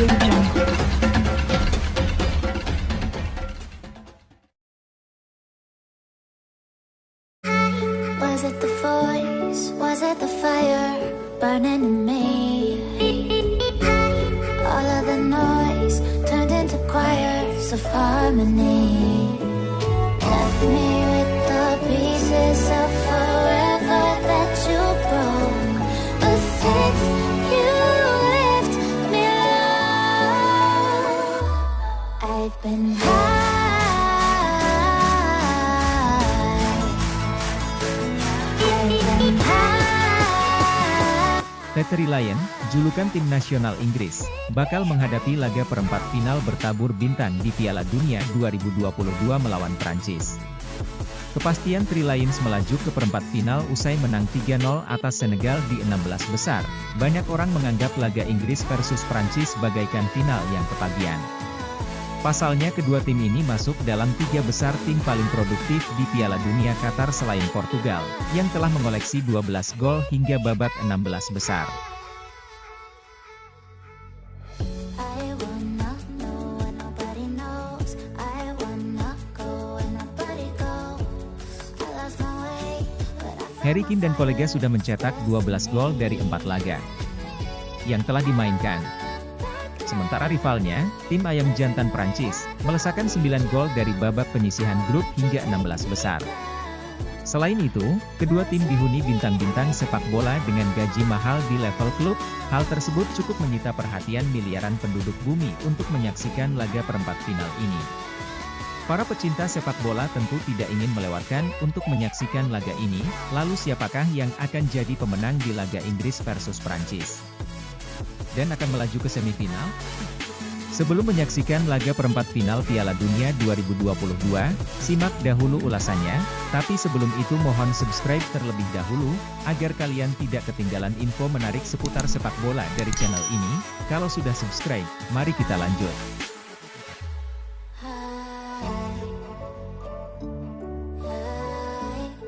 Was it the voice? Was it the fire burning in me? All of the noise turned into choirs of harmony. Left me. I've Lion, julukan tim nasional Inggris, bakal menghadapi laga perempat final bertabur bintang di Piala Dunia 2022 melawan Prancis. Kepastian Tri Lions melaju ke perempat final usai menang 3-0 atas Senegal di 16 besar. Banyak orang menganggap laga Inggris versus Prancis bagaikan final yang kepagian. Pasalnya kedua tim ini masuk dalam tiga besar tim paling produktif di Piala Dunia Qatar selain Portugal, yang telah mengoleksi 12 gol hingga babak 16 besar. Harry Kane dan kolega sudah mencetak 12 gol dari 4 laga yang telah dimainkan. Sementara rivalnya, tim ayam jantan Prancis, melesakkan 9 gol dari babak penyisihan grup hingga 16 besar. Selain itu, kedua tim dihuni bintang-bintang sepak bola dengan gaji mahal di level klub, hal tersebut cukup menyita perhatian miliaran penduduk bumi untuk menyaksikan laga perempat final ini. Para pecinta sepak bola tentu tidak ingin melewatkan untuk menyaksikan laga ini, lalu siapakah yang akan jadi pemenang di laga Inggris versus Prancis? Dan akan melaju ke semifinal? Sebelum menyaksikan laga perempat final Piala Dunia 2022, simak dahulu ulasannya, tapi sebelum itu mohon subscribe terlebih dahulu, agar kalian tidak ketinggalan info menarik seputar sepak bola dari channel ini. Kalau sudah subscribe, mari kita lanjut.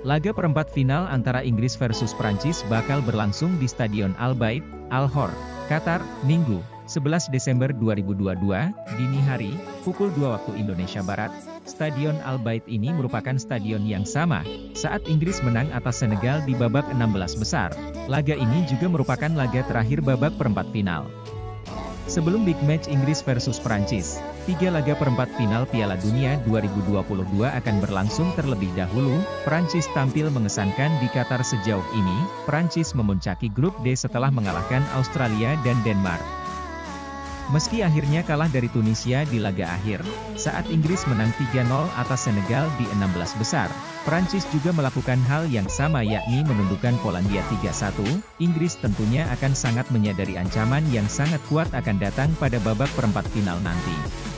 Laga perempat final antara Inggris versus Prancis bakal berlangsung di Stadion Al Bayt, Al Hor, Qatar, Minggu, 11 Desember 2022, dini hari, pukul 2 waktu Indonesia Barat. Stadion Al Bayt ini merupakan stadion yang sama, saat Inggris menang atas Senegal di babak 16 besar. Laga ini juga merupakan laga terakhir babak perempat final. Sebelum big match Inggris versus Prancis, tiga laga perempat final Piala Dunia 2022 akan berlangsung terlebih dahulu. Prancis tampil mengesankan di Qatar sejauh ini. Prancis memuncaki grup D setelah mengalahkan Australia dan Denmark. Meski akhirnya kalah dari Tunisia di laga akhir, saat Inggris menang 3-0 atas Senegal di 16 besar, Prancis juga melakukan hal yang sama yakni menundukkan Polandia 3-1, Inggris tentunya akan sangat menyadari ancaman yang sangat kuat akan datang pada babak perempat final nanti.